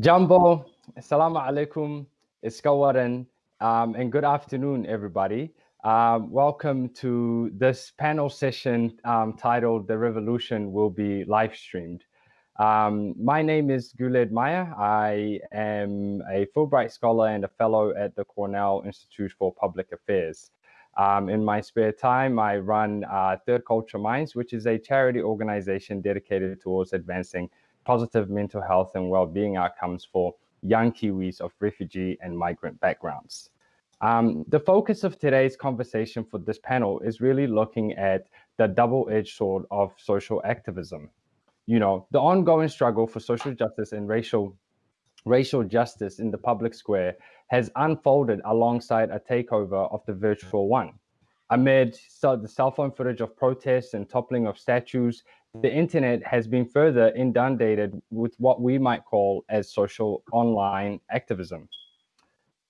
Jambo, Assalamu alaikum, Iskawaran, um, and good afternoon, everybody. Um, welcome to this panel session um, titled The Revolution Will Be Live Streamed. Um, my name is Guled Mire. I am a Fulbright Scholar and a Fellow at the Cornell Institute for Public Affairs. Um, in my spare time, I run uh, Third Culture Minds, which is a charity organization dedicated towards advancing positive mental health and well-being outcomes for young Kiwis of refugee and migrant backgrounds. Um, the focus of today's conversation for this panel is really looking at the double-edged sword of social activism. You know, the ongoing struggle for social justice and racial racial justice in the public square has unfolded alongside a takeover of the virtual one. Amid the cell phone footage of protests and toppling of statues, the internet has been further inundated with what we might call as social online activism.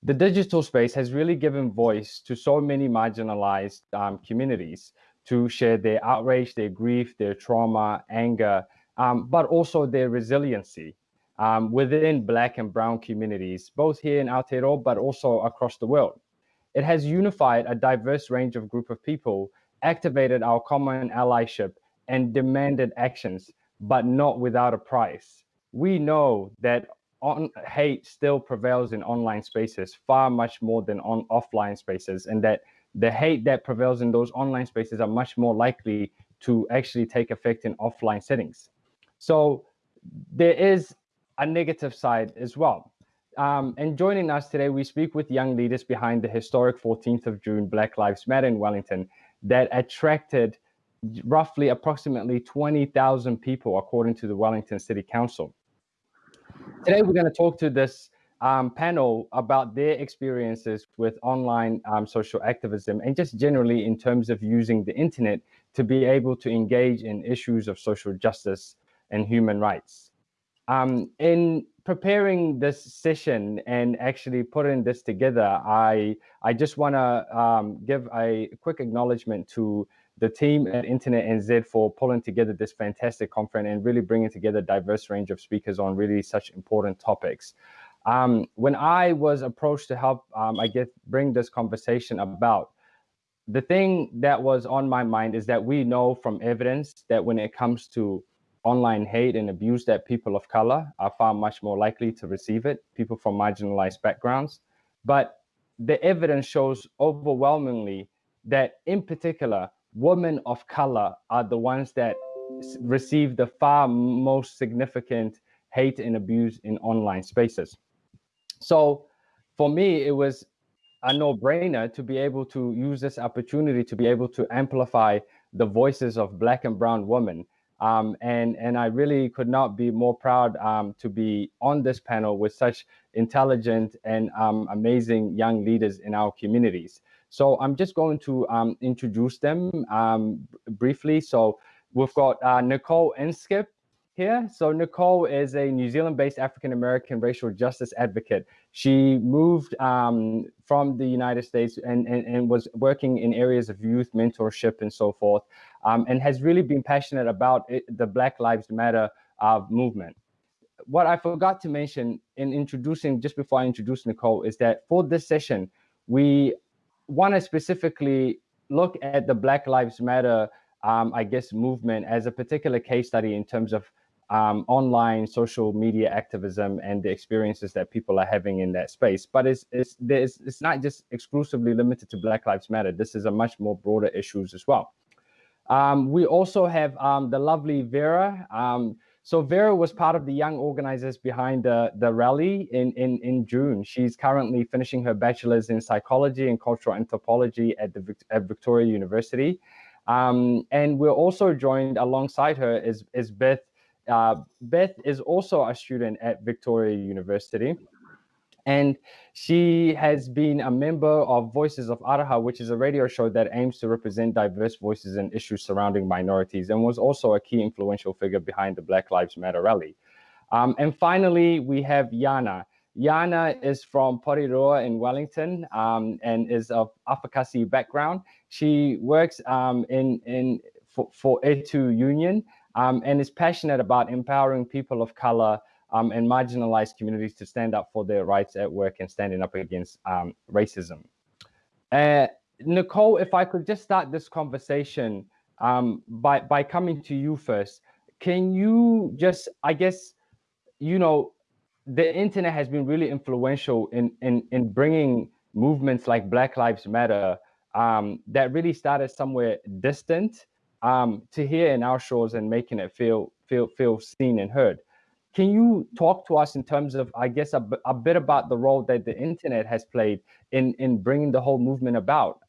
The digital space has really given voice to so many marginalized um, communities to share their outrage, their grief, their trauma, anger, um, but also their resiliency um, within Black and Brown communities, both here in Aotearoa, but also across the world. It has unified a diverse range of group of people, activated our common allyship, and demanded actions, but not without a price. We know that on, hate still prevails in online spaces far much more than on offline spaces, and that the hate that prevails in those online spaces are much more likely to actually take effect in offline settings. So there is a negative side as well. Um, and joining us today, we speak with young leaders behind the historic 14th of June Black Lives Matter in Wellington that attracted roughly approximately 20,000 people, according to the Wellington City Council. Today, we're going to talk to this um, panel about their experiences with online um, social activism and just generally in terms of using the internet to be able to engage in issues of social justice and human rights. Um, in preparing this session and actually putting this together, I, I just want to um, give a quick acknowledgement to the team at Internet NZ for pulling together this fantastic conference and really bringing together a diverse range of speakers on really such important topics. Um, when I was approached to help, um, I guess, bring this conversation about, the thing that was on my mind is that we know from evidence that when it comes to online hate and abuse that people of color are far much more likely to receive it, people from marginalized backgrounds. But the evidence shows overwhelmingly that in particular, women of color are the ones that receive the far most significant hate and abuse in online spaces. So for me, it was a no-brainer to be able to use this opportunity to be able to amplify the voices of black and brown women. Um, and, and I really could not be more proud um, to be on this panel with such intelligent and um, amazing young leaders in our communities. So I'm just going to um, introduce them um, briefly. So we've got uh, Nicole Inskip here. So Nicole is a New Zealand-based African-American racial justice advocate. She moved um, from the United States and, and, and, was working in areas of youth mentorship and so forth, um, and has really been passionate about it, the Black Lives Matter uh, movement. What I forgot to mention in introducing, just before I introduce Nicole, is that for this session, we want to specifically look at the Black Lives Matter, um, I guess, movement as a particular case study in terms of um, online social media activism and the experiences that people are having in that space. But it's, it's, it's not just exclusively limited to Black Lives Matter. This is a much more broader issues as well. Um, we also have um, the lovely Vera. So Vera was part of the young organizers behind the, the rally in, in, in June. She's currently finishing her bachelor's in psychology and cultural anthropology at, the, at Victoria University. Um, and we're also joined alongside her is, is Beth. Uh, Beth is also a student at Victoria University. And she has been a member of Voices of Aroha, which is a radio show that aims to represent diverse voices and issues surrounding minorities, and was also a key influential figure behind the Black Lives Matter rally. Um, and finally, we have Yana. Yana is from Porirua in Wellington um, and is of Afakasi background. She works um, in, in for, for Etu Union um, and is passionate about empowering people of color um, and marginalized communities to stand up for their rights at work and standing up against um, racism. Uh, Nicole, if I could just start this conversation um, by by coming to you first, can you just, I guess, you know, the internet has been really influential in in in bringing movements like Black Lives Matter um, that really started somewhere distant um, to here in our shores and making it feel feel feel seen and heard. Can you talk to us in terms of, I guess, a, a bit about the role that the internet has played in in bringing the whole movement about?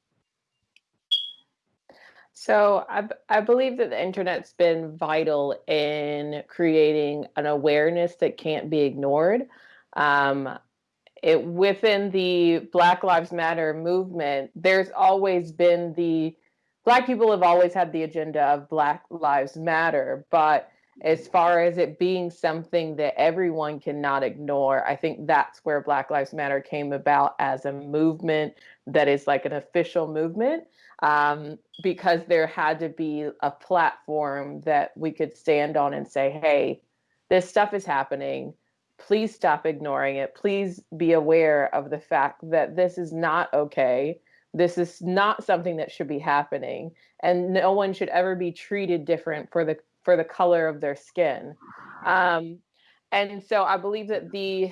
So I, I believe that the internet's been vital in creating an awareness that can't be ignored. Um, it within the Black Lives Matter movement, there's always been the Black people have always had the agenda of Black Lives Matter, but as far as it being something that everyone cannot ignore, I think that's where Black Lives Matter came about as a movement that is like an official movement. Um, because there had to be a platform that we could stand on and say, hey, this stuff is happening. Please stop ignoring it. Please be aware of the fact that this is not okay. This is not something that should be happening. And no one should ever be treated different for the for the color of their skin. Um, and so I believe that the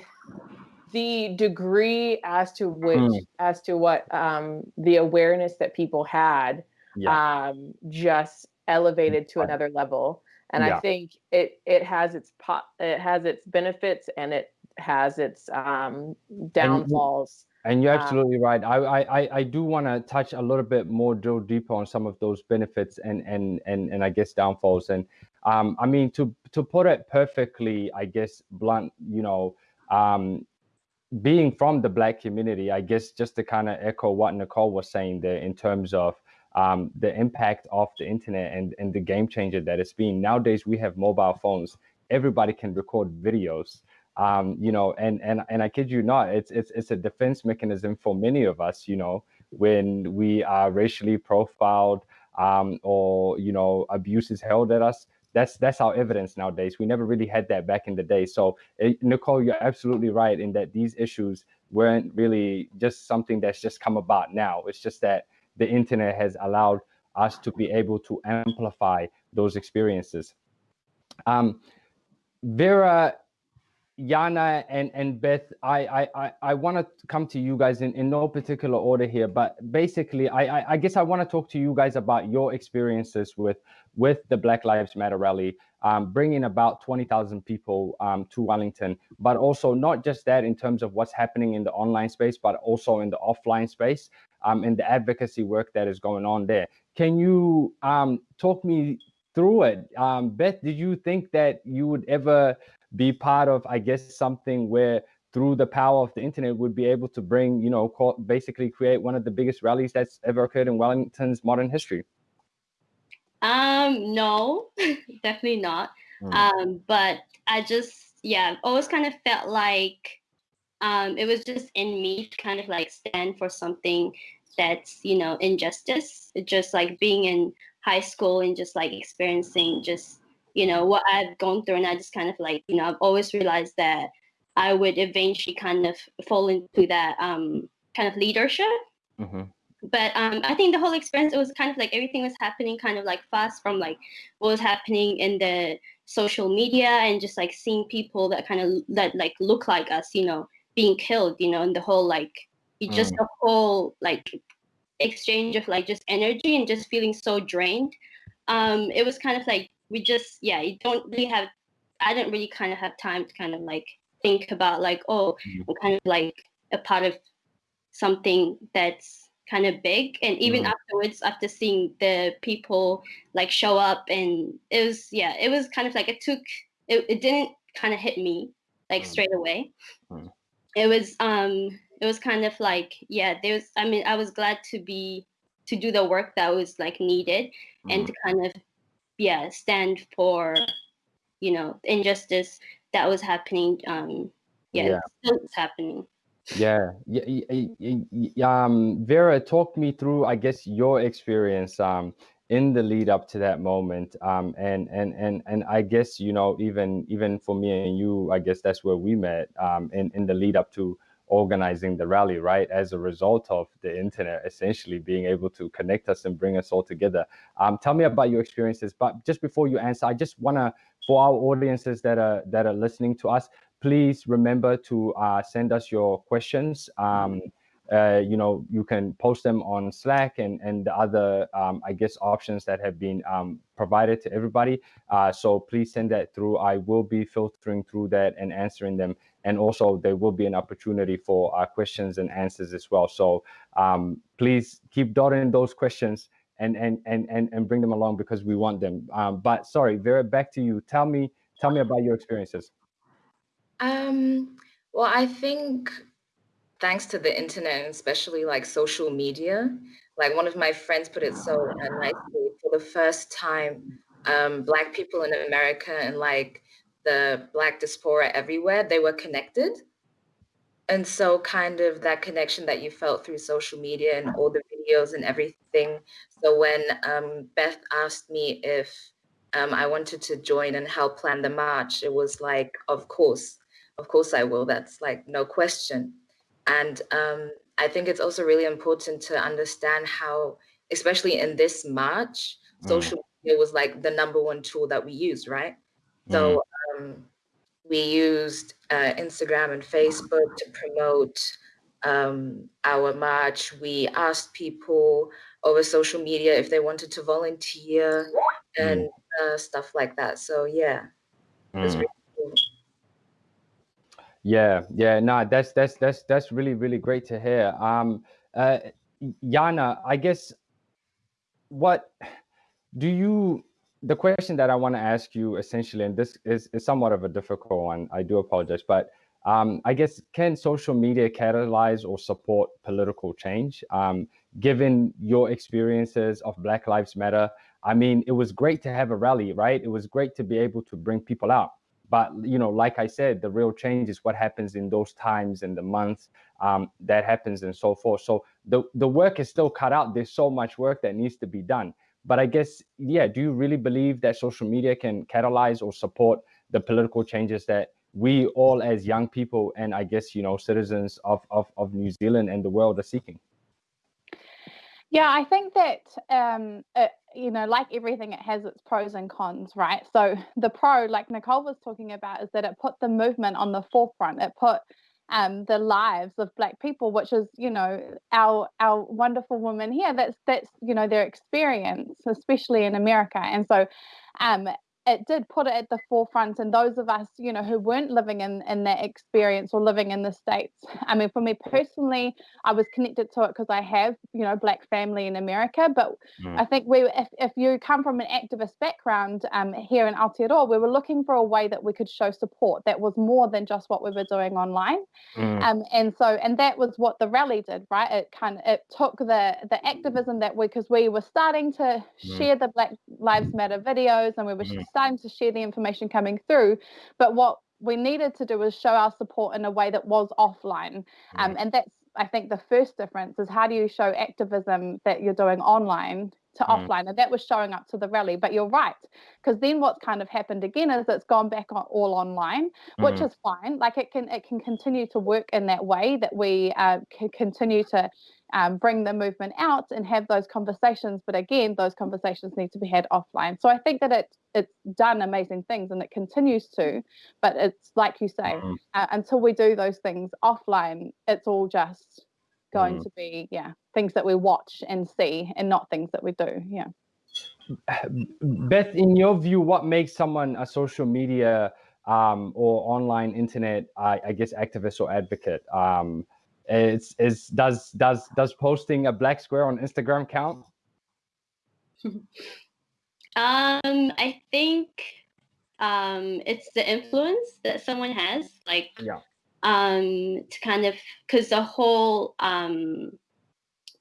the degree as to which mm. as to what um, the awareness that people had yeah. um, just elevated to another level. And yeah. I think it it has its pot it has its benefits and it has its um, downfalls. And you're um, absolutely um, right. I, I, I do want to touch a little bit more, drill deeper on some of those benefits and and and and I guess downfalls. And um, I mean to to put it perfectly, I guess blunt, you know, um, being from the black community, I guess just to kind of echo what Nicole was saying there in terms of um, the impact of the internet and and the game changer that it's been. Nowadays we have mobile phones. Everybody can record videos um, you know, and and and I kid you not, it's it's it's a defense mechanism for many of us, you know, when we are racially profiled um, or you know abuse is held at us. That's that's our evidence nowadays. We never really had that back in the day. So it, eh, Nicole, you're absolutely right in that these issues weren't really just something that's just come about now. It's just that the internet has allowed us to be able to amplify those experiences. Um, Vera Yana and, and Beth, I, I, I want to come to you guys in, in no particular order here, but basically, I, I, I guess I want to talk to you guys about your experiences with, with the Black Lives Matter rally, um, bringing about 20,000 people um, to Wellington, but also not just that in terms of what's happening in the online space, but also in the offline space um, and the advocacy work that is going on there. Can you um, talk me through it? Um, Beth, did you think that you would ever be part of, I guess, something where through the power of the internet would be able to bring, you know, call, basically create one of the biggest rallies that's ever occurred in Wellington's modern history? Um, no, definitely not. Mm. Um, but I just, yeah, always kind of felt like um, it was just in me to kind of like stand for something that's, you know, injustice. Just like being in high school and just like experiencing just you know what I've gone through, and I just kind of like you know I've always realized that I would eventually kind of fall into that um, kind of leadership. Mm-hmm. But um, I think the whole experience it was kind of like everything was happening kind of like fast from like what was happening in the social media and just like seeing people that kind of that like look like us, you know, being killed, you know, and the whole like it just mm. the whole like exchange of like just energy and just feeling so drained. Um, it was kind of like we just yeah you don't really have i didn't really kind of have time to kind of like think about like oh mm-hmm. i'm kind of like a part of something that's kind of big and even mm-hmm. afterwards after seeing the people like show up and it was yeah it was kind of like it took it, it didn't kind of hit me like mm-hmm. straight away mm-hmm. it was um it was kind of like yeah there was i mean i was glad to be to do the work that was like needed and to kind of yeah stand for you know injustice that was happening um yeah, yeah. it's happening yeah yeah um vera talk me through i guess your experience um in the lead up to that moment um, and and and and i guess you know even even for me and you i guess that's where we met um, in in the lead up to organizing the rally right? As a result of the internet essentially being able to connect us and bring us all together. Um, tell me about your experiences but just before you answer i just want to for our audiences that are that are listening to us please remember to uh, send us your questions. Um, uh, you know, you can post them on Slack and, and the other, um, I guess, options that have been um, provided to everybody. Uh, so please send that through. I will be filtering through that and answering them. And also there will be an opportunity for uh, questions and answers as well. So um, please keep dotting those questions and, and, and, and, and bring them along because we want them. Um, but sorry, Vera, back to you. Tell me, tell me about your experiences. Um, well, I think thanks to the internet and especially like social media, like one of my friends put it so nicely, for the first time, um, Black people in America and like the Black diaspora everywhere, they were connected. And so kind of that connection that you felt through social media and all the videos and everything. So when um, Beth asked me if um, I wanted to join and help plan the march, it was like, of course, of course I will. That's like no question. And um, I think it's also really important to understand how, especially in this March, mm. social media was like the number one tool that we used, right? Mm. So um, we used uh, Instagram and Facebook to promote um, our march. We asked people over social media if they wanted to volunteer and mm. uh, stuff like that. So yeah, yeah, yeah, no, that's that's that's that's really really great to hear. Um, uh, Yana, I guess what do you? The question that I want to ask you essentially, and this is, is somewhat of a difficult one. I do apologize, but um, I guess can social media catalyze or support political change? Um, given your experiences of Black Lives Matter, I mean, it was great to have a rally, right? It was great to be able to bring people out but you know like i said the real change is what happens in those times and the months um, that happens and so forth. So the the work is still cut out. There's so much work that needs to be done. But i guess yeah do you really believe that social media can catalyze or support the political changes that we all as young people and i guess you know citizens of of, of new zealand and the world are seeking? Yeah, I think that um, you know, like everything, it has its pros and cons, right? So the pro, like Nicole was talking about, is that it put the movement on the forefront. It put um, the lives of Black people, which is, you know, our our wonderful women here. That's that's you know their experience, especially in America. And so, um, it did put it at the forefront and those of us you know who weren't living in in that experience or living in the states i mean for me personally i was connected to it because i have you know black family in america but mm. i think we if, if you come from an activist background um, here in aotearoa we were looking for a way that we could show support that was more than just what we were doing online mm. um, and so and that was what the rally did right it kind of it took the the activism that we because we were starting to mm. share the black lives matter videos and we were mm starting to share the information coming through. But what we needed to do was show our support in a way that was offline. Um, and that's, I think, the first difference is how do you show activism that you're doing online to mm. offline? And that was showing up to the rally. But you're right, because then what's kind of happened again is it's gone back on, all online, which mm. is fine. Like it can it can continue to work in that way that we uh, can continue to um, bring the movement out and have those conversations. But again, those conversations need to be had offline. So I think that it it's done amazing things and it continues to. But it's like you say, mm. uh, until we do those things offline, it's all just going mm. to be yeah things that we watch and see and not things that we do. Yeah. Beth, in your view, what makes someone a social media um, or online internet, I, I guess, activist or advocate? Um, it's is does does does posting a black square on Instagram count? um, I think um, it's the influence that someone has, like yeah. Um, to kind of because the whole um,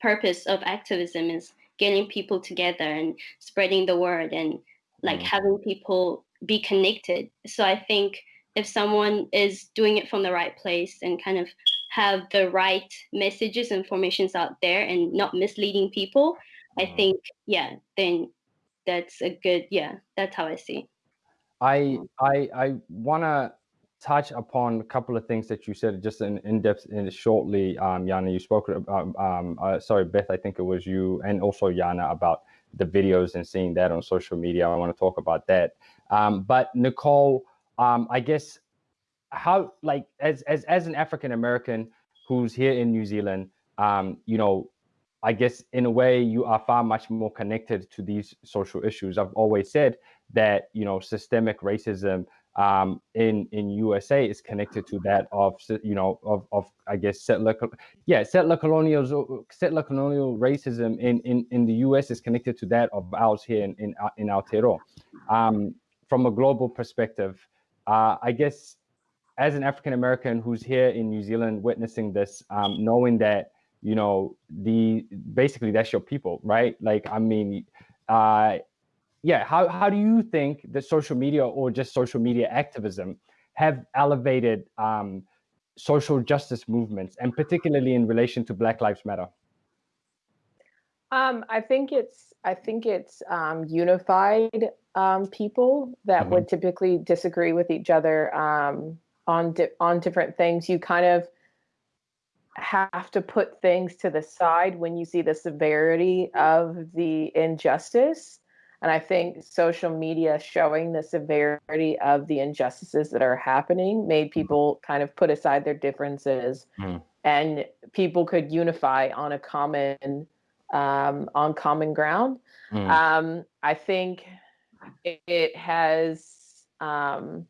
purpose of activism is getting people together and spreading the word and like mm. having people be connected. So I think if someone is doing it from the right place and kind of have the right messages and formations out there and not misleading people, I mm-hmm. think, yeah, then that's a good yeah that's how i see i i i want to touch upon a couple of things that you said just in, in depth and shortly um yana you spoke about um uh, sorry beth i think it was you and also yana about the videos and seeing that on social media i want to talk about that um but nicole um i guess how like as as as an african american who's here in new zealand um you know I guess in a way you are far much more connected to these social issues. I've always said that you know systemic racism um, in in USA is connected to that of you know of, of I guess settler yeah settler colonial settler colonial racism in, in in the US is connected to that of ours here in in, uh, in Aotearoa. Um, from a global perspective, uh, I guess as an African American who's here in New Zealand witnessing this, um, knowing that you know the basically that's your people right like i mean uh yeah how, how do you think that social media or just social media activism have elevated um social justice movements and particularly in relation to black lives matter um i think it's i think it's um unified um people that mm-hmm. would typically disagree with each other um on di- on different things you kind of have to put things to the side when you see the severity of the injustice. And I think social media showing the severity of the injustices that are happening made mm-hmm. people kind of put aside their differences mm. and people could unify on a common um, on common ground. Mm. Um, I think it, it has um,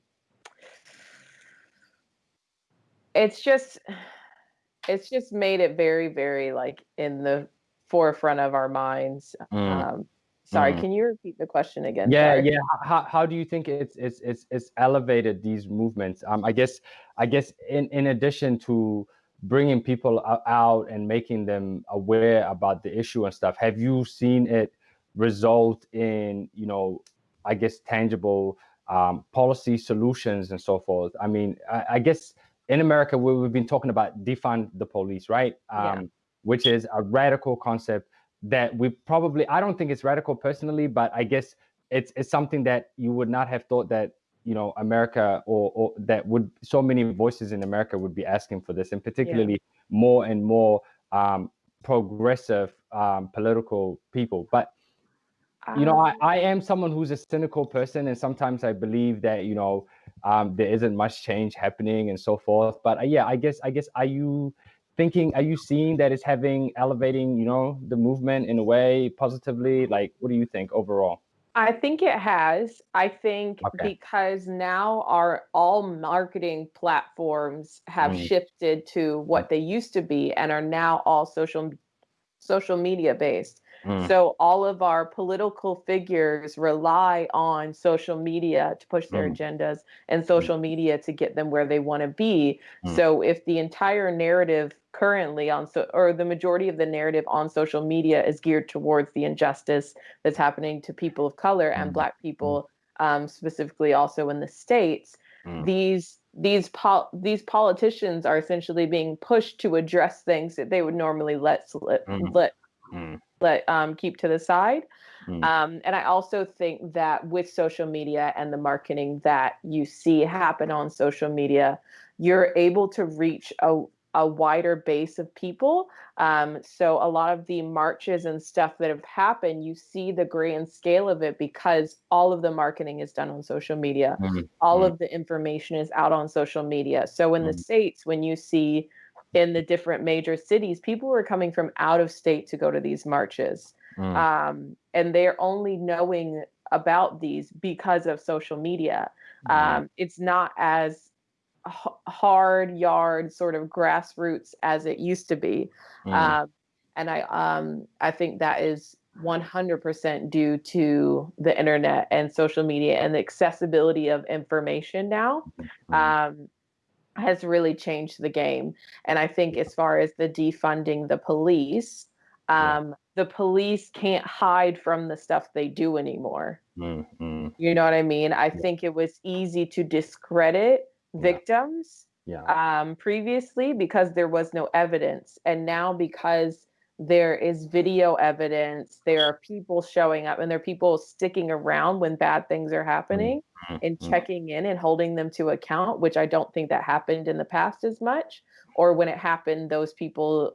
it's just it's just made it very, very like in the forefront of our minds. Mm. Sorry, mm. can you repeat the question again? Yeah, sorry. yeah. How, how do you think it's it's it's it's elevated these movements? Um, I guess I guess in in addition to bringing people out and making them aware about the issue and stuff, have you seen it result in you know I guess tangible um, policy solutions and so forth? I mean, I, I guess in America, we, have been talking about defund the police, right? Um, yeah. Which is a radical concept that we probably, I don't think it's radical personally, but I guess it's, it's something that you would not have thought that, you know, America or, or that would, so many voices in America would be asking for this, and particularly yeah. more and more um, progressive um, political people. But you know, I, I am someone who's a cynical person, and sometimes I believe that you know um, there isn't much change happening and so forth. But uh, yeah, I guess I guess are you thinking? Are you seeing that it's having elevating you know the movement in a way positively? Like, what do you think overall? I think it has. I think okay. because now our all marketing platforms have mm. shifted to what they used to be and are now all social social media based. Mm. So all of our political figures rely on social media to push their mm. agendas and mm. social media to get them where they want to be. Mm. So if the entire narrative currently on so or the majority of the narrative on social media is geared towards the injustice that's happening to people of color and mm. black mm. people um, specifically also in the states these these pol- these politicians are essentially being pushed to address things that they would normally let slip, let mm let um, keep to the side. Mm. Um, and I also think that with social media and the marketing that you see happen on social media, you're able to reach a, a wider base of people. Um, so a lot of the marches and stuff that have happened, you see the grand scale of it because all of the marketing is done on social media. Mm. All mm. of the information is out on social media. So in the hmm. States, when you see in the different major cities, people were coming from out of state to go to these marches. Mm. Um, and they're only knowing about these because of social media. Mm. Um, it's not as h- hard yard sort of grassroots as it used to be. Mm. Um, and I, um, I think that is 100% due to the internet and social media and the accessibility of information now. Mm. Um, has really changed the game. And I think as far as the defunding the police, um, yeah. the police can't hide from the stuff they do anymore. Mm-hmm. You know what I mean? I yeah. think it was easy to discredit victims yeah. Um, previously because there was no evidence. And now because there is video evidence there are people showing up and there are people sticking around when bad things are happening Mhm, and mhm. checking in and holding them to account which i don't think that happened in the past as much or when it happened those people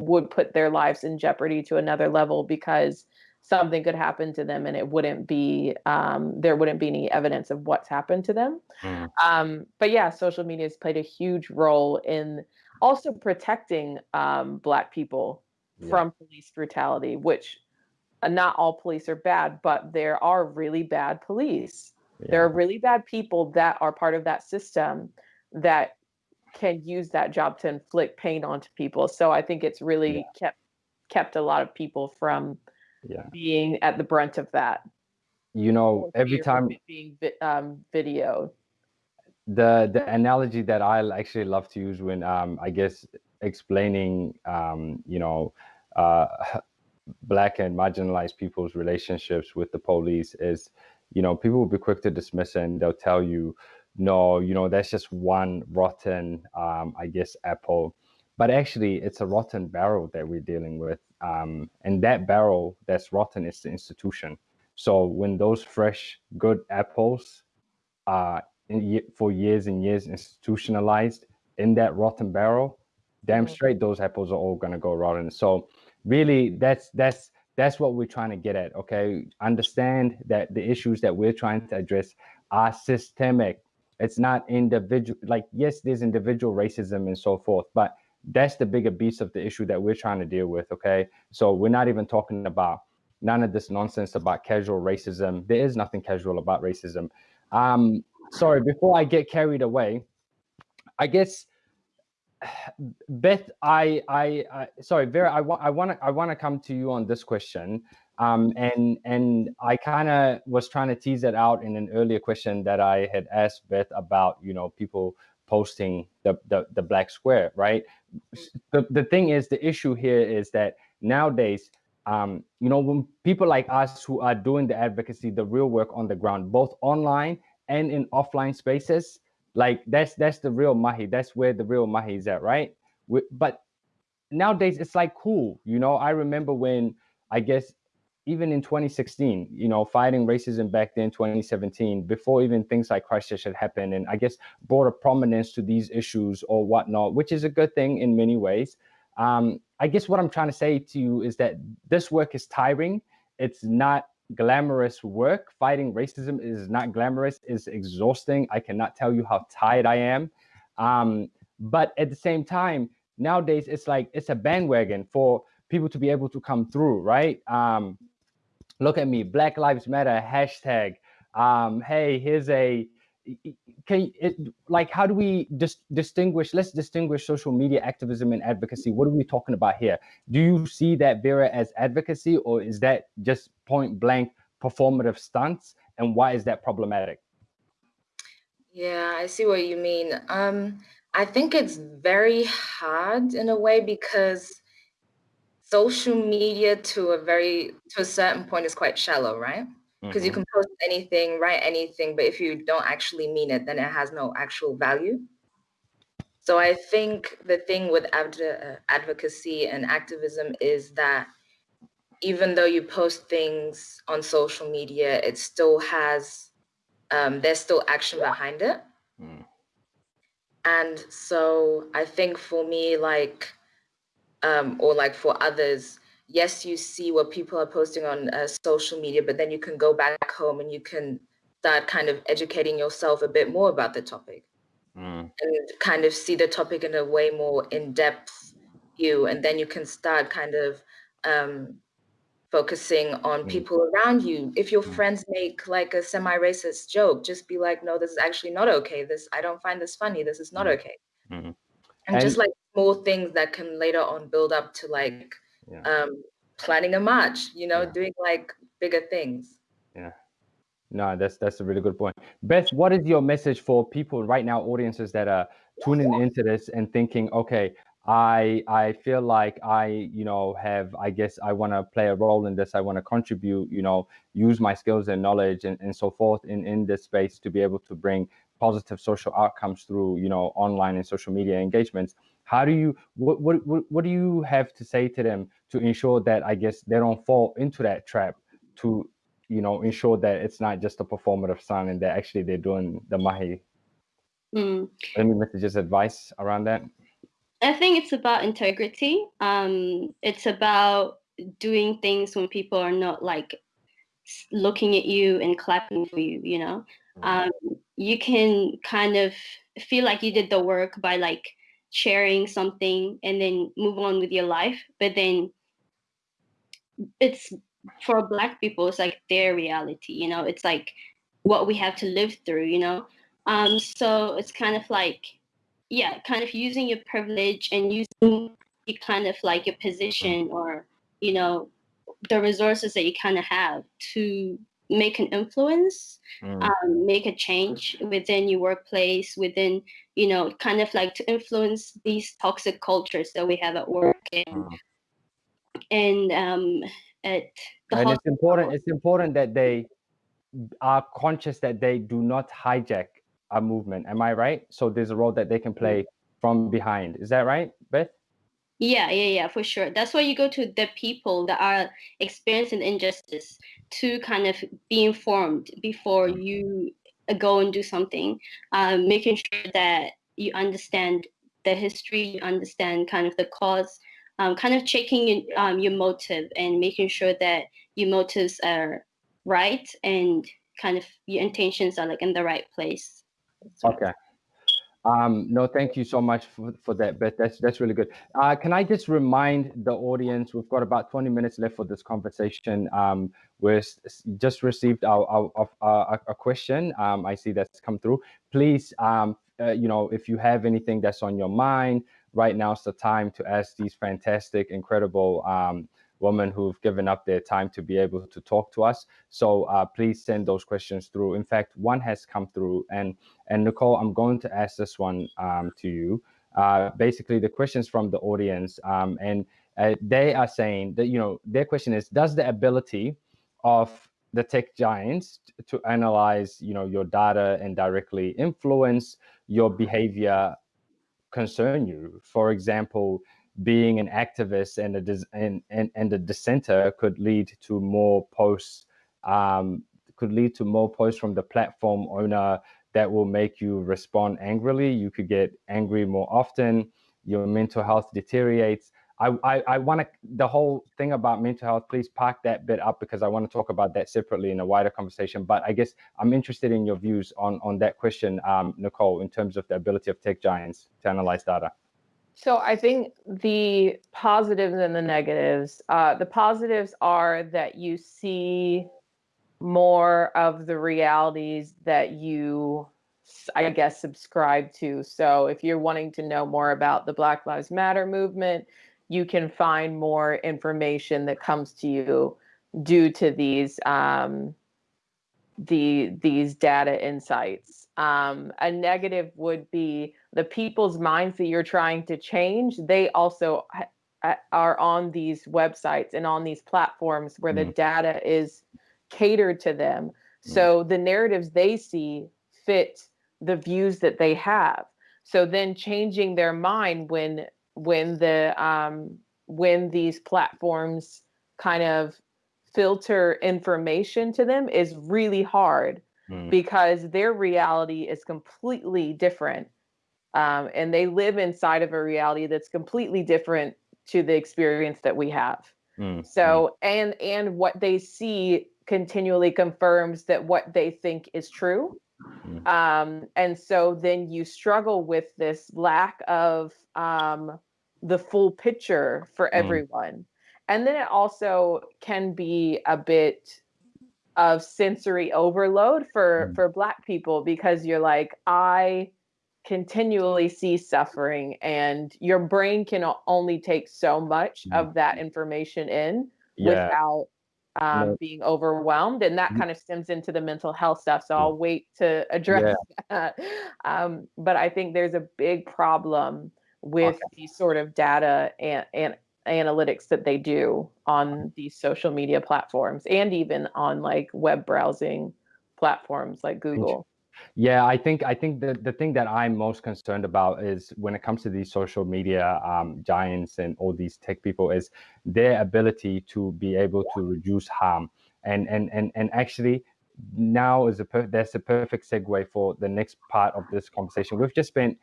would put their lives in jeopardy to another level because something could happen to them and it wouldn't be um, there wouldn't be any evidence of what's happened to them Mm. um, but yeah social media has played a huge role in also protecting um, black people Yeah. from police brutality which uh, not all police are bad but there are really bad police there are really bad people that are part of that system that can use that job to inflict pain onto people. So i think it's really Yeah. kept kept a lot of people from yeah. being at the brunt of that. You know every time being um, videoed. The the analogy that I actually love to use when um I guess explaining um you know uh black and marginalized people's relationships with the police is you know people will be quick to dismiss it and they'll tell you no you know that's just one rotten um I guess apple. But actually it's a rotten barrel that we're dealing with um and that barrel that's rotten is the institution. So when those fresh good apples uh in, for years and years institutionalized in that rotten barrel damn Mhm. straight those apples are all going to go rotten. So really that's that's that's what we're trying to get at okay? Understand that the issues that we're trying to address are systemic. It's not individual like yes there's individual racism and so forth but that's the bigger beast of the issue that we're trying to deal with okay? So we're not even talking about none of this nonsense about casual racism. There is nothing casual about racism. Um sorry before i get carried away i guess beth i i, I sorry vera i want i want to i want to come to you on this question um and and i kind of was trying to tease it out in an earlier question that i had asked beth about you know people posting the the, the black square right? The, the thing is the issue here is that nowadays um, you know when people like us who are doing the advocacy the real work on the ground both online and in offline spaces like that's that's the real mahi. That's where the real mahi is at right? We, but nowadays it's like cool you know? I remember when i guess even in 2016 you know fighting racism back then 2017 before even things like christchurch had happened and i guess brought a prominence to these issues or whatnot which is a good thing in many ways. Um, i guess what i'm trying to say to you is that this work is tiring. It's not glamorous work. Fighting racism is not glamorous is exhausting. I cannot tell you how tired i am. Um, but at the same time nowadays it's like it's a bandwagon for people to be able to come through right? Um, look at me black lives matter hashtag um, hey here's a can it like how do we dis- distinguish let's distinguish social media activism and advocacy what are we talking about here do you see that vera as advocacy or is that just point blank performative stunts and why is that problematic Yeah, I see what you mean. Um, I think it's very hard in a way because social media to a very to a certain point is quite shallow, right? Because you Mhm. can post anything, write anything, but if you don't actually mean it, then it has no actual value. So I think the thing with adv- uh, advocacy and activism is that even though you post things on social media, it still has um, there's still action behind it. Mm. And so I think for me, like, um, or like for others, yes, you see what people are posting on uh, social media, but then you can go back home and you can start kind of educating yourself a bit more about the topic Mm. and kind of see the topic in a way more in-depth view. And then you can start kind of um, focusing on Mm. people around you. If your Mm. friends make like a semi-racist joke, just be like, no, this is actually not okay. This I don't find this funny. This is not Mm. okay. Mhm. And, just like small things that can later on build up to like Yeah. um, planning a march, you know, Yeah. doing like bigger things. Yeah. No, that's that's a really good point. Beth, what is your message for people right now, audiences that are tuning into this and thinking, okay, I I feel like I, you know, have I guess I want to play a role in this. I want to contribute, you know, use my skills and knowledge and, and so forth in, in this space to be able to bring positive social outcomes through, you know, online and social media engagements. How do you what, what what what do you have to say to them to ensure that i guess they don't fall into that trap to you know ensure that it's not just a performative song and that actually they're doing the mahi Mm. any messages advice around that I think it's about integrity. Um, it's about doing things when people are not like looking at you and clapping for you. You know, um, you can kind of feel like you did the work by like sharing something and then move on with your life. But then it's for Black people, it's like their reality. You know, it's like what we have to live through. You know, um, so it's kind of like yeah, kind of using your privilege and using you kind of like your position or you know the resources that you kind of have to make an influence, Mm, um, make a change within your workplace, within you know kind of like to influence these toxic cultures that we have at work and mm. and um, at the and it's important it's important that they are conscious that they do not hijack a movement am i right? So there's a role that they can play from behind is that right Yeah, yeah, yeah, for sure. That's why you go to the people that are experiencing injustice to kind of be informed before you uh, go and do something. Um, making sure that you understand the history, you understand kind of the cause, um, kind of checking in, um, your motive and making sure that your motives are right and kind of your intentions are like in the right place. Okay um no thank you so much for, for that beth that's that's really good. Uh can i just remind the audience we've got about 20 minutes left for this conversation um we just received our, our, of- uh, a, a question um i see that's come through. Please um uh, you know if you have anything that's on your mind right now's the time to ask these fantastic incredible um women who've given up their time to be able to talk to us so uh, please send those questions through in fact one has come through and and Nicole, I'm going to ask this one um, to you. Uh, basically, the questions from the audience, um, and uh, they are saying that you know their question is: Does the ability of the tech giants to analyze you know your data and directly influence your behavior concern you? For example, being an activist and a and, and and a dissenter could lead to more posts um, could lead to more posts from the platform owner that will make you respond angrily. You could get angry more often. Your mental health deteriorates. I, I, I want to, the whole thing about mental health, please park that bit up because I want to talk about that separately in a wider conversation. But I guess I'm interested in your views on, on that question, um, Nicole, in terms of the ability of tech giants to analyze data. So I think the positives and the negatives. Uh, the positives are that you see more of the realities that you, I guess, subscribe to. So if you're wanting to know more about the Black Lives Matter movement, you can find more information that comes to you due to these um, the these data insights. Um, a negative would be the people's minds that you're trying to change. They also are on these websites and on these platforms where the Mm. data is catered to them. Mm. So the narratives they see fit the views that they have. So then changing their mind when when the um, when these platforms kind of filter information to them is really hard Mm. because their reality is completely different um, and they live inside of a reality that's completely different to the experience that we have Mm, so and and what they see continually confirms that what they think is true Mm. um, and so then you struggle with this lack of um, the full picture for Mm. everyone and then it also can be a bit of sensory overload for Mm. for black people because you're like i continually see suffering and your brain can only take so much Mm. of that information in Yeah. without um, being overwhelmed and that Mm. kind of stems into the mental health stuff so i'll wait to address that um, but i think there's a big problem with Okay. these sort of data and, and analytics that they do on these social media platforms and even on like web browsing platforms like google Yeah, I think I think the, the thing that I'm most concerned about is when it comes to these social media um, giants and all these tech people is their ability to be able to reduce harm and and and and actually now is a per- that's a perfect segue for the next part of this conversation. We've just spent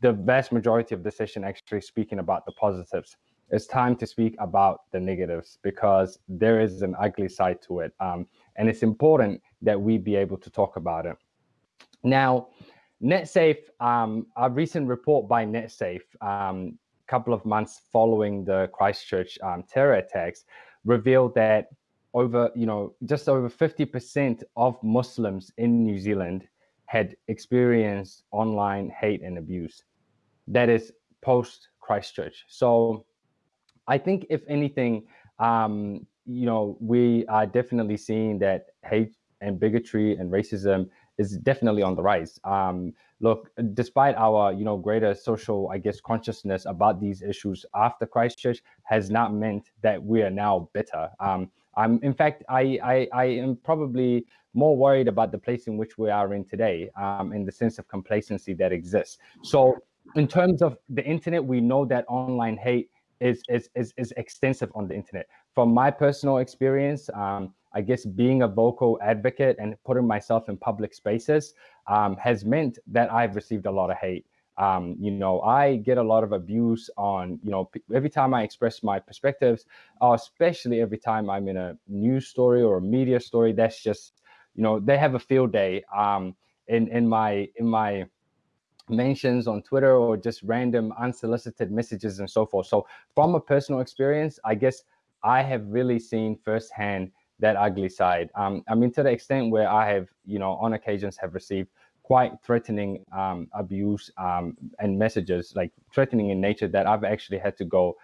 the vast majority of the session actually speaking about the positives. It's time to speak about the negatives because there is an ugly side to it, um, and it's important that we be able to talk about it. Now, NetSafe, um, a recent report by NetSafe, a um, couple of months following the Christchurch um, terror attacks, revealed that over, you know, just over 50% of Muslims in New Zealand had experienced online hate and abuse. That is post Christchurch. So I think, if anything, um, you know, we are definitely seeing that hate and bigotry and racism is definitely on the rise. Um, look, despite our you know greater social, I guess, consciousness about these issues after Christchurch has not meant that we are now better. Um, I'm, in fact, I, I, I am probably more worried about the place in which we are in today, um, in the sense of complacency that exists. So, in terms of the internet, we know that online hate is is is, is extensive on the internet. From my personal experience, um, I guess being a vocal advocate and putting myself in public spaces um, has meant that I've received a lot of hate. Um, you know, I get a lot of abuse on, you know, every time I express my perspectives, uh, especially every time I'm in a news story or a media story. That's just, you know, they have a field day um, in in my in my mentions on Twitter or just random unsolicited messages and so forth. So, from a personal experience, I guess I have really seen firsthand that ugly side. Um, I mean, to the extent where I have, you know, on occasions have received quite threatening um, abuse um, and messages, like threatening in nature, that I've actually had to go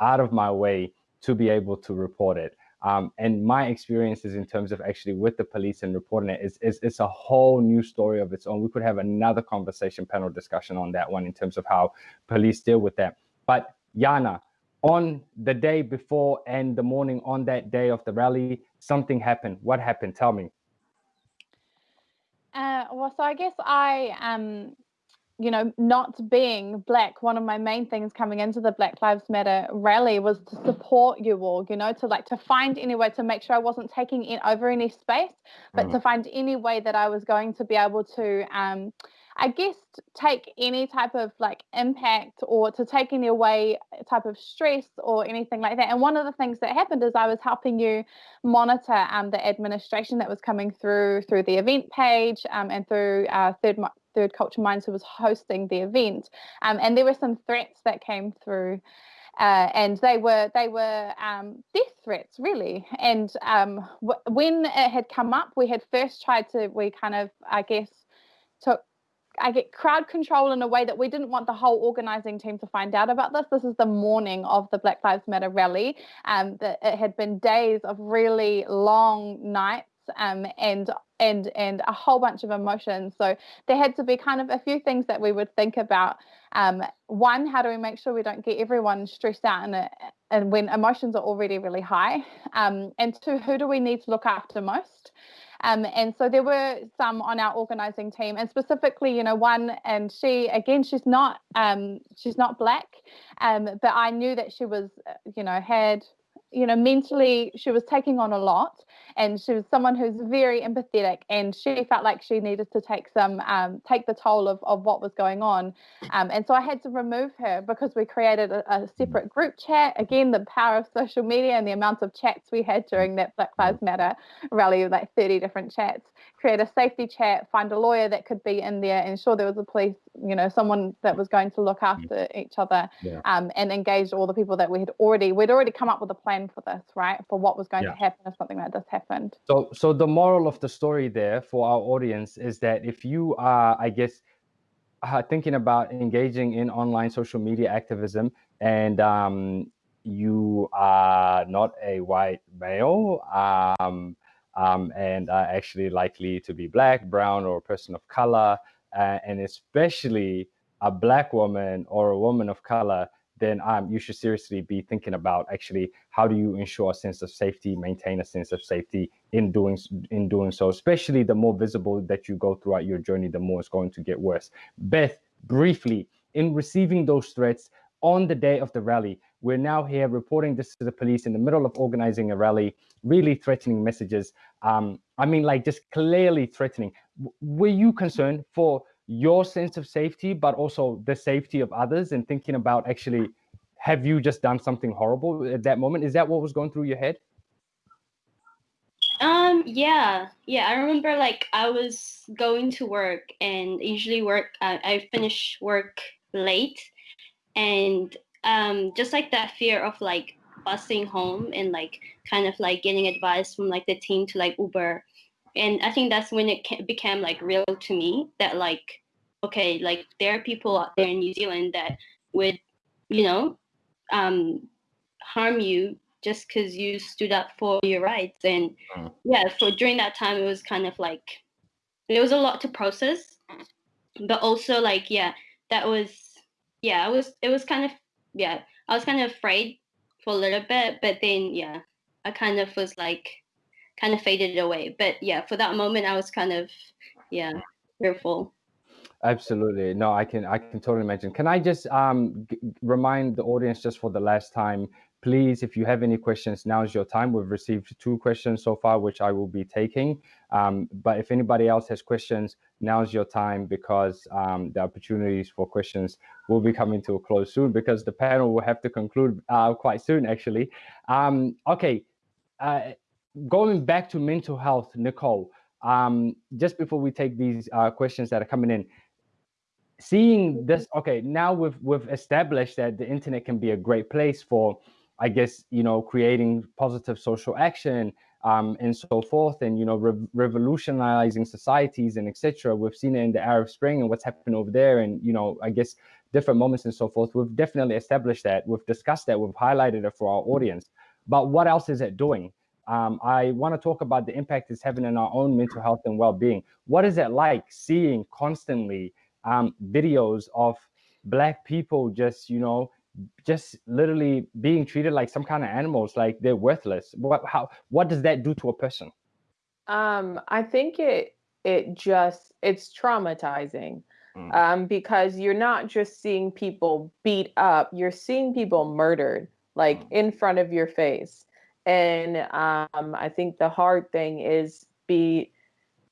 out of my way to be able to report it. Um, and my experiences in terms of actually with the police and reporting it is, is it's a whole new story of its own. We could have another conversation panel discussion on that one in terms of how police deal with that. But Yana, on the day before and the morning on that day of the rally, something happened. What happened? Tell me. Uh, well, so I guess I, um, you know, not being black, one of my main things coming into the Black Lives Matter rally was to support you all, you know, to like to find any way to make sure I wasn't taking in over any space, but mm. to find any way that I was going to be able to um, I guess take any type of like impact or to take any away type of stress or anything like that. And one of the things that happened is I was helping you monitor um, the administration that was coming through through the event page um, and through uh, third third culture minds who was hosting the event. Um, and there were some threats that came through. Uh, and they were they were um, death threats really. And um, w- when it had come up, we had first tried to we kind of I guess took I get crowd control in a way that we didn't want the whole organizing team to find out about this. This is the morning of the Black Lives Matter rally. Um, it had been days of really long nights um, and and and a whole bunch of emotions. So there had to be kind of a few things that we would think about. Um, one, how do we make sure we don't get everyone stressed out and and when emotions are already really high? Um, and two, who do we need to look after most? Um, and so there were some on our organizing team, and specifically, you know, one, and she again, she's not um, she's not black, um, but I knew that she was, uh, you know, had you know mentally she was taking on a lot and she was someone who's very empathetic and she felt like she needed to take some um, take the toll of, of what was going on. Um, and so i had to remove her because we created a, a, separate group chat. Again the power of social media and the amount of chats we had during that black lives matter rally like 30 different chats. Create a safety chat find a lawyer that could be in there ensure there was a police you know someone that was going to look after each other yeah. um, and engage all the people that we had already we'd already come up with a plan for this right for what was going yeah. to happen if something like this happened so so the moral of the story there for our audience is that if you are i guess uh, thinking about engaging in online social media activism and um, you are not a white male um, um, and are actually likely to be black brown or a person of color uh, and especially a black woman or a woman of color then um, you should seriously be thinking about actually how do you ensure a sense of safety, maintain a sense of safety in doing in doing so. Especially the more visible that you go throughout your journey, the more it's going to get worse. Beth, briefly, in receiving those threats on the day of the rally, we're now here reporting this to the police in the middle of organizing a rally, really threatening messages. Um, I mean, like just clearly threatening. W were you concerned for your sense of safety, but also the safety of others and thinking about actually, have you just done something horrible at that moment? Is that what was going through your head? Um, yeah, yeah. I remember like I was going to work and usually work, uh, I finish work late and um, just like that fear of like busing home and like kind of like getting advice from like the team to like Uber and i think that's when it became like real to me that like okay like there are people out there in new zealand that would you know um harm you just because you stood up for your rights and mm. yeah for during that time it was kind of like it was a lot to process but also like yeah that was yeah i was it was kind of yeah i was kind of afraid for a little bit but then yeah i kind of was like kind of faded away. But yeah, for that moment, I was kind of yeah fearful. Absolutely. No, I can I can totally imagine. Can I just um, remind the audience just for the last time, please, if you have any questions, now is your time. We've received two questions so far, which I will be taking. Um, but if anybody else has questions, now is your time because um, the opportunities for questions will be coming to a close soon because the panel will have to conclude uh, quite soon, actually. Um, okay. Uh, going back to mental health, Nicole, um, just before we take these uh, questions that are coming in, seeing this, okay, now we've we've established that the internet can be a great place for, I guess, you know, creating positive social action um, and so forth, and you know, re revolutionizing societies and etc. We've seen it in the Arab Spring and what's happened over there, and you know, I guess different moments and so forth. We've definitely established that. We've discussed that. We've highlighted it for our audience. But what else is it doing? Um, I want to talk about the impact it's having on our own mental health and well-being. What is it like seeing constantly um, videos of black people just, you know, just literally being treated like some kind of animals, like they're worthless? What, how, what does that do to a person? Um, I think it, it just, it's traumatizing. Mm. Um, because you're not just seeing people beat up, you're seeing people murdered, like mm. in front of your face and um, I think the hard thing is be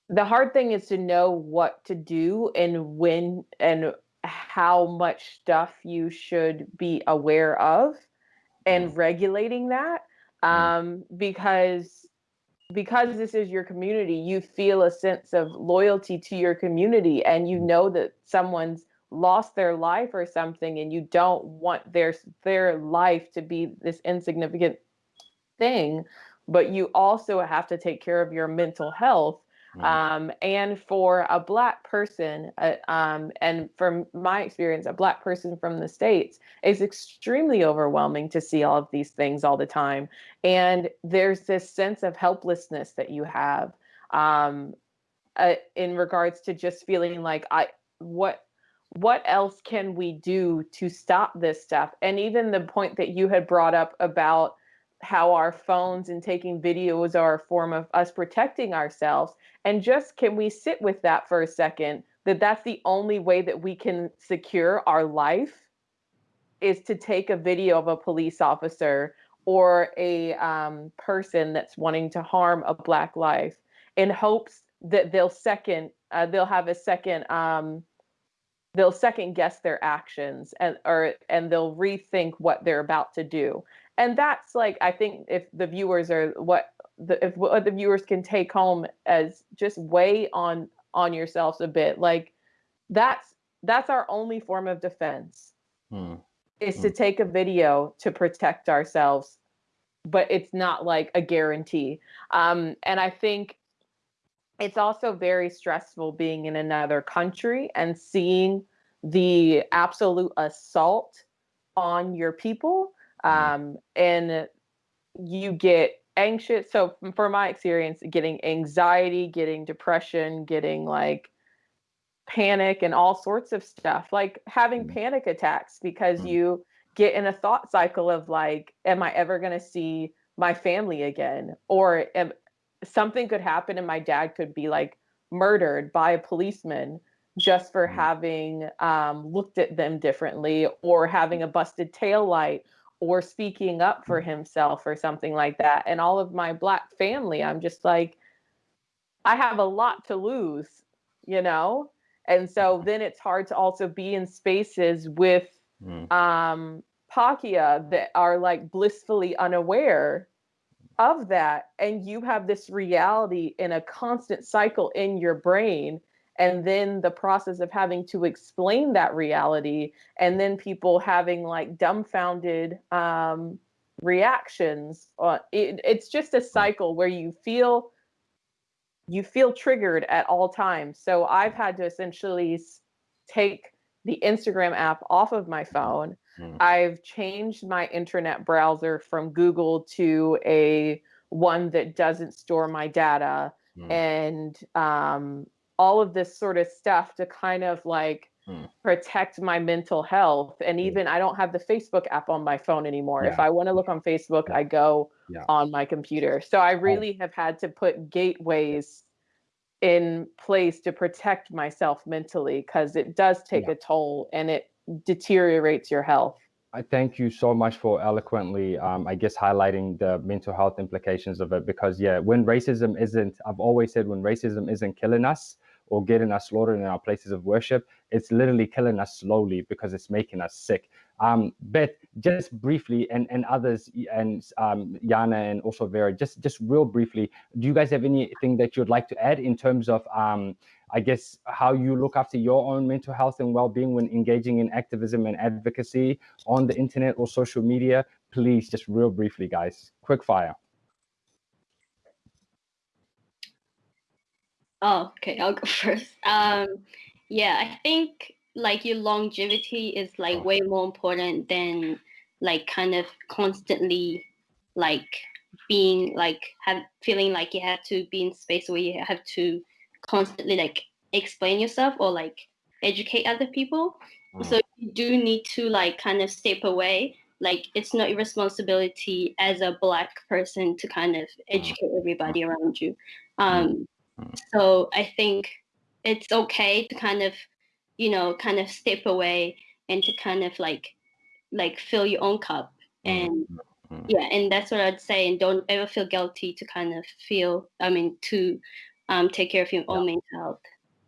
the hard thing is to know what to do and when and how much stuff you should be aware of and mm. regulating that mm. um, because because this is your community you feel a sense of loyalty to your community and you mm. know that someone's lost their life or something and you don't want their their life to be this insignificant thing, but you also have to take care of your mental health. Mm. Um, and for a Black person, uh, um, and from my experience, a Black person from the States, is extremely overwhelming to see all of these things all the time. And there's this sense of helplessness that you have um, uh, in regards to just feeling like, I, what, what else can we do to stop this stuff? And even the point that you had brought up about how our phones and taking videos are a form of us protecting ourselves and just can we sit with that for a second that that's the only way that we can secure our life is to take a video of a police officer or a um, person that's wanting to harm a black life in hopes that they'll second uh, they'll have a second um, they'll second guess their actions and or and they'll rethink what they're about to do and that's like i think if the viewers are what the if what the viewers can take home as just weigh on on yourselves a bit like that's that's our only form of defense hmm. is hmm. to take a video to protect ourselves but it's not like a guarantee um, and i think it's also very stressful being in another country and seeing the absolute assault on your people. Um, and you get anxious. So, for my experience, getting anxiety, getting depression, getting like panic, and all sorts of stuff, like having mm-hmm. panic attacks because mm-hmm. you get in a thought cycle of like, am I ever going to see my family again? Or am, something could happen and my dad could be like murdered by a policeman just for mm-hmm. having um, looked at them differently or having a busted tail light or speaking up for himself or something like that. And all of my black family, I'm just like, I have a lot to lose, you know? And so then it's hard to also be in spaces with mm. um, Pakeha that are like blissfully unaware of that. And you have this reality in a constant cycle in your brain. And then the process of having to explain that reality, and then people having like dumbfounded um, reactions. Uh, it, it's just a mm. cycle where you feel you feel triggered at all times. So I've had to essentially take the Instagram app off of my phone. Mm. I've changed my internet browser from Google to a one that doesn't store my data mm. and um, all of this sort of stuff to kind of like mm. protect my mental health. And even I don't have the Facebook app on my phone anymore. Yeah. If I want to look on Facebook, yeah. I go yeah. on my computer. So I really have had to put gateways in place to protect myself mentally because it does take a toll and it deteriorates your health. I thank you so much for eloquently, um, I guess, highlighting the mental health implications of it. Because, yeah, when racism isn't, I've always said, when racism isn't killing us, or getting us slaughtered in our places of worship. It's literally killing us slowly because it's making us sick. Um, Beth, just briefly, and, and others, and um, Yana and also Vera, just, just real briefly, do you guys have anything that you'd like to add in terms of, um, I guess, how you look after your own mental health and well-being when engaging in activism and advocacy on the internet or social media? Please, just real briefly, guys, quick fire. Oh, okay, I'll go first. Um, yeah, I think like your longevity is like oh. way more important than like kind of constantly like being like have feeling like you have to be in space where you have to constantly like explain yourself or like educate other people. Mm. So you do need to like kind of step away. Like it's not your responsibility as a black person to kind of mm. educate everybody around you. Mm. Um, Mm. So I think it's okay to kind of, you know, kind of step away and to kind of like, like fill your own cup. Mm, and mm-hmm. yeah, and that's what I'd say. And don't ever feel guilty to kind of feel, I mean, to um, take care of your own mental health.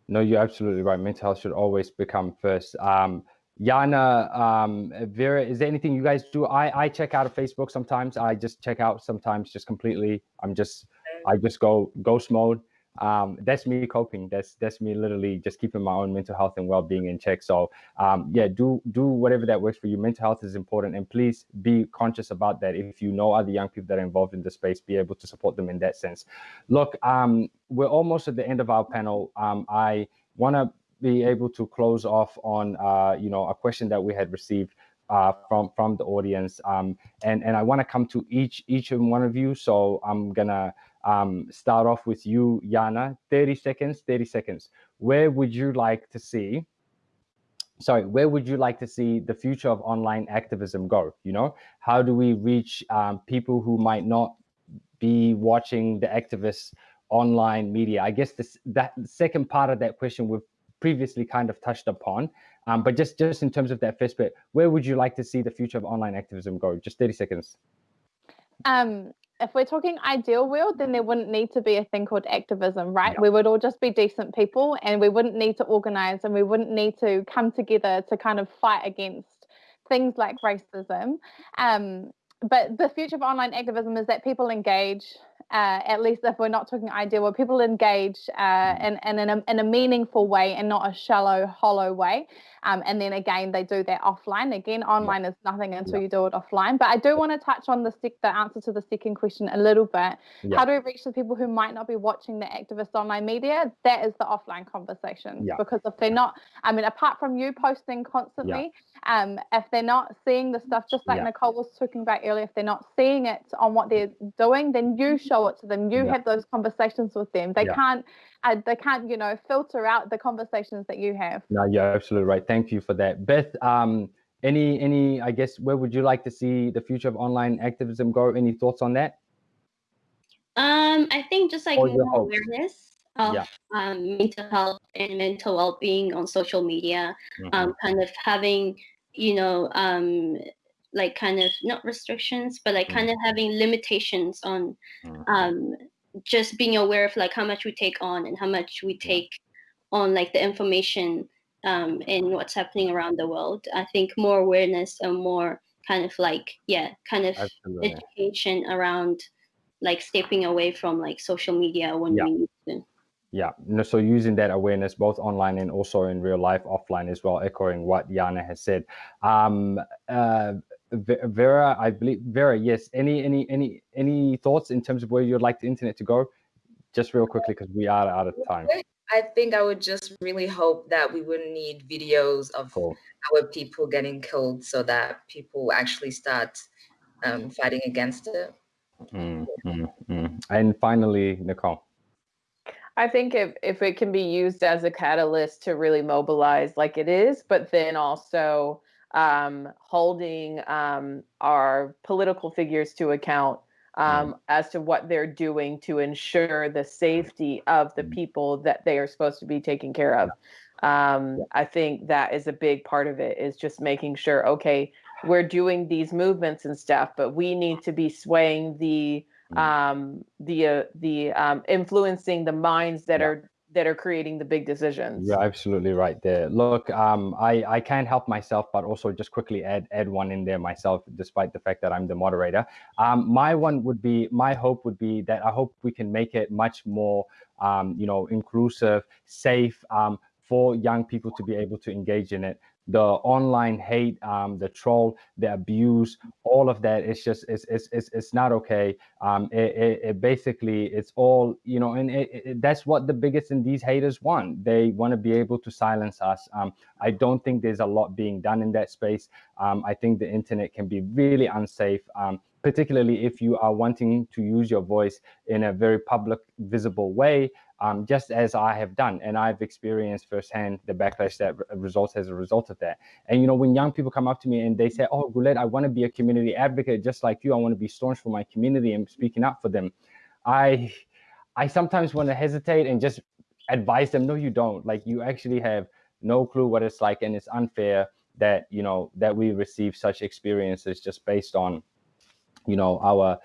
No, you're absolutely right. Mental health should always become first. Um, Yana, um, Vera, is there anything you guys do? I, I check out of Facebook sometimes. I just check out sometimes just completely. I'm just, I just go ghost mode um, that's me coping. That's that's me literally just keeping my own mental health and well-being in check. So um, yeah, do do whatever that works for you. Mental health is important, and please be conscious about that. If you know other young people that are involved in the space, be able to support them in that sense. Look, um, we're almost at the end of our panel. Um, I want to be able to close off on uh, you know a question that we had received uh, from from the audience, um, and and I want to come to each each and one of you. So I'm gonna um, start off with you, Yana. 30 seconds, 30 seconds. Where would you like to see, sorry, where would you like to see the future of online activism go? You know, how do we reach um, people who might not be watching the activists online media? I guess this that second part of that question we've previously kind of touched upon. Um, but just, just in terms of that first bit, where would you like to see the future of online activism go? Just 30 seconds. Um, if we're talking ideal world, then there wouldn't need to be a thing called activism, right? Yeah. We would all just be decent people and we wouldn't need to organize and we wouldn't need to come together to kind of fight against things like racism. Um, but the future of online activism is that people engage uh, at least if we're not talking ideal, where people engage uh, mm. in, in, in, a, in a meaningful way and not a shallow, hollow way. Um, and then again, they do that offline. Again, online yeah. is nothing until yeah. you do it offline. But I do want to touch on the, sec- the answer to the second question a little bit. Yeah. How do we reach the people who might not be watching the activist online media? That is the offline conversation. Because if they're not, I mean, apart from you posting constantly, um, if they're not seeing the stuff, just like Nicole was talking about earlier, if they're not seeing it on what they're doing, then you show show it to them. You yeah. have those conversations with them. They yeah. can't, uh, they can't, you know, filter out the conversations that you have. No, you're absolutely right. Thank you for that, Beth. Um, any any i guess where would you like to see the future of online activism go any thoughts on that um i think just like more awareness of yeah. um, mental health and mental well-being on social media mm-hmm. um, kind of having you know um, like kind of not restrictions but like mm-hmm. kind of having limitations on mm-hmm. um, just being aware of like how much we take on and how much we take on like the information um, and what's happening around the world i think more awareness and more kind of like yeah kind of Absolutely. education around like stepping away from like social media when yeah. we need to yeah, no, so using that awareness both online and also in real life, offline as well, echoing what Yana has said. Um, uh, Vera, I believe Vera, yes. Any any any any thoughts in terms of where you'd like the internet to go? Just real quickly because we are out of time. I think I would just really hope that we wouldn't need videos of cool. our people getting killed, so that people actually start um, fighting against it. Mm, mm, mm. And finally, Nicole. I think if, if it can be used as a catalyst to really mobilize like it is, but then also um, holding um, our political figures to account um, mm. as to what they're doing to ensure the safety of the mm. people that they are supposed to be taking care of. Um, I think that is a big part of it is just making sure, okay, we're doing these movements and stuff, but we need to be swaying the Mm. um, the uh, the um, influencing the minds that yeah. are that are creating the big decisions. You're absolutely right there. Look, um, I I can't help myself, but also just quickly add add one in there myself, despite the fact that I'm the moderator. Um, my one would be my hope would be that I hope we can make it much more, um, you know, inclusive, safe. Um, for young people to be able to engage in it the online hate, um, the troll, the abuse, all of that. It's just it's it's it's, it's not okay. Um, it, it, it basically it's all you know, and it, it, that's what the biggest and these haters want. They want to be able to silence us. Um, I don't think there's a lot being done in that space. Um, I think the internet can be really unsafe. Um, particularly if you are wanting to use your voice in a very public, visible way, um, just as I have done. And I've experienced firsthand the backlash that results as a result of that. And, you know, when young people come up to me and they say, oh, Guled, I want to be a community advocate just like you. I want to be staunch for my community and speaking up for them. I, I sometimes want to hesitate and just advise them, no, you don't. Like you actually have no clue what it's like. And it's unfair that, you know, that we receive such experiences just based on you know our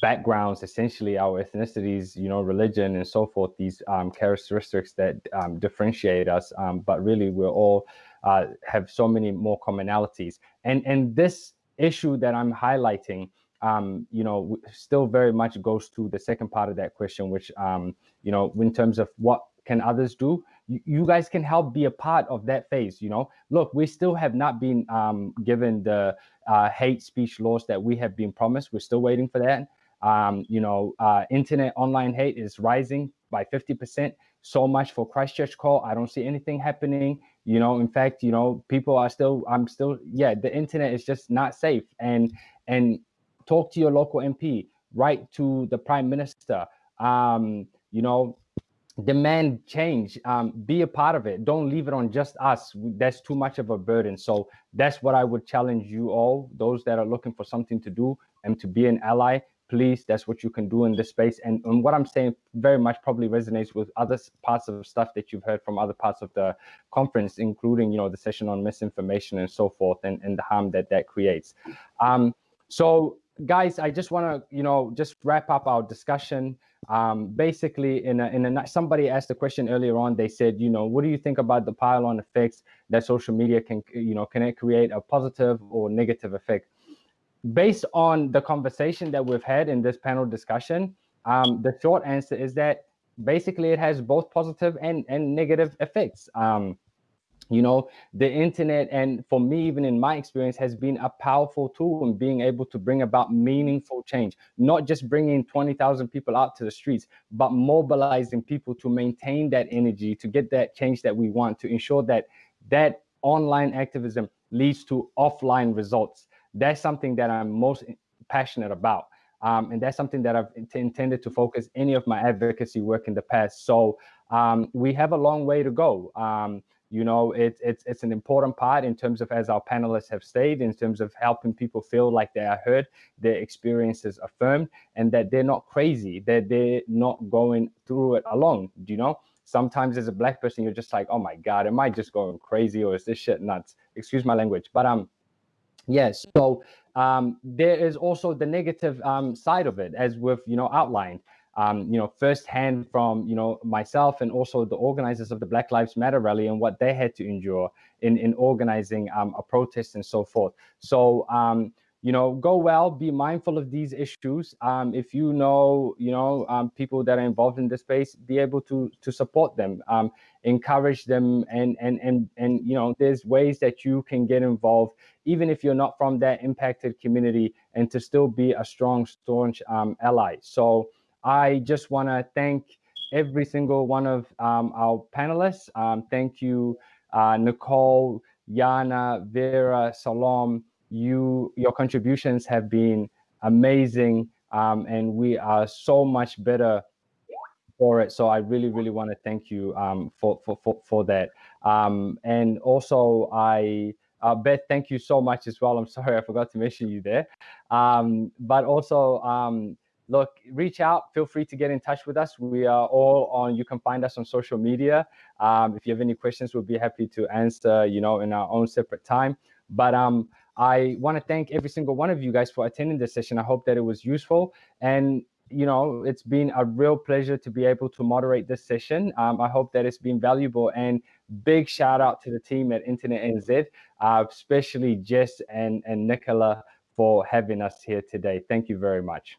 backgrounds essentially our ethnicities you know religion and so forth these um, characteristics that um, differentiate us um, but really we're all uh, have so many more commonalities. And and this issue that i'm highlighting um, you know still very much goes to the second part of that question which um, you know in terms of what can others do you, guys can help be a part of that phase you know? Look we still have not been um, given the uh, hate speech laws that we have been promised. We're still waiting for that. Um, you know uh, internet online hate is rising by 50 percent. So much for christchurch call. I don't see anything happening. You know in fact you know people are still i'm still yeah the internet is just not safe. And and talk to your local mp write to the prime minister. Um, you know demand change um, be a part of it. Don't leave it on just us. That's too much of a burden. So that's what i would challenge you all those that are looking for something to do and to be an ally. Please that's what you can do in this space. And, and what i'm saying very much probably resonates with other parts of stuff that you've heard from other parts of the conference including you know the session on misinformation and so forth and, and the harm that that creates. Um, so guys i just want to you know just wrap up our discussion. Um, basically in a, in a somebody asked a question earlier on. They said you know what do you think about the pile-on effects that social media can you know can it create a positive or negative effect? Based on the conversation that we've had in this panel discussion um, the short answer is that basically it has both positive and and negative effects. Um, you know the internet and for me even in my experience has been a powerful tool in being able to bring about meaningful change not just bringing 20,000 people out to the streets but mobilizing people to maintain that energy to get that change that we want to ensure that that online activism leads to offline results that's something that i'm most passionate about um, and that's something that I've intended to focus any of my advocacy work in the past. So um, we have a long way to go. Um, you know it's it's it's an important part in terms of as our panelists have stated in terms of helping people feel like they are heard their experiences affirmed and that they're not crazy that they're not going through it alone do you know? Sometimes as a black person you're just like oh my god am i just going crazy or is this shit nuts? Excuse my language but um yes so um there is also the negative um side of it as we've you know outlined um, you know, firsthand from, you know, myself and also the organizers of the Black Lives Matter rally and what they had to endure in, in organizing um, a protest and so forth. So, um, you know, go well, be mindful of these issues. Um, if you know, you know, um, people that are involved in the space, be able to to support them, um, encourage them, and and and and you know, there's ways that you can get involved, even if you're not from that impacted community, and to still be a strong, staunch um, ally. So I just want to thank every single one of um, our panelists. Um, thank you, uh, Nicole, Yana, Vera, Salom. You, your contributions have been amazing, um, and we are so much better for it. So I really, really want to thank you um, for, for, for, for that. Um, and also, I uh, Beth, thank you so much as well. I'm sorry I forgot to mention you there. Um, but also, look, reach out. Feel free to get in touch with us. We are all on, you can find us on social media. Um, if you have any questions, we'll be happy to answer, you know, in our own separate time. But um, I want to thank every single one of you guys for attending this session. I hope that it was useful. And, you know, it's been a real pleasure to be able to moderate this session. Um, I hope that it's been valuable and big shout out to the team at Internet NZ, uh, especially Jess and, and Nicola for having us here today. Thank you very much.